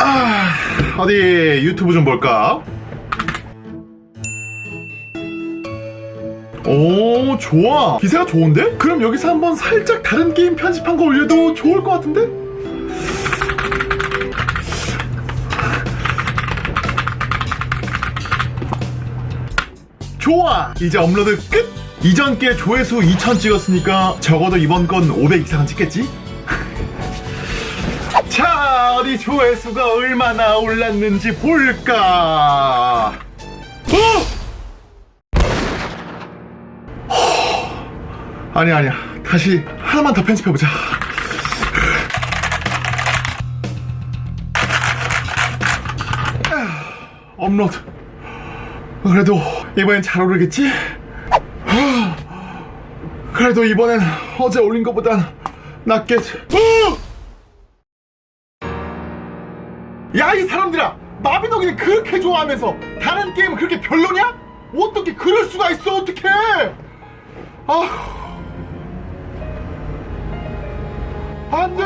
아, 어디 유튜브 좀 볼까? 오, 좋아. 기세가 좋은데? 그럼 여기서 한번 살짝 다른 게임 편집한 거 올려도 좋을 것 같은데? 좋아! 이제 업로드 끝! 이전 게 조회수 2000 찍었으니까 적어도 이번 건 500 이상은 찍겠지? 자, 어디 조회수가 얼마나 올랐는지 볼까? 어! 허! 아니야, 아니야. 다시 하나만 더 편집해보자. 아, 업로드. 그래도 이번엔 잘 오르겠지? 하, 그래도 이번엔 어제 올린 것보단 낫겠지. 어! 야 이 사람들아 마비노기를 그렇게 좋아하면서 다른 게임은 그렇게 별로냐? 어떻게 그럴 수가 있어? 어떻게 아 안돼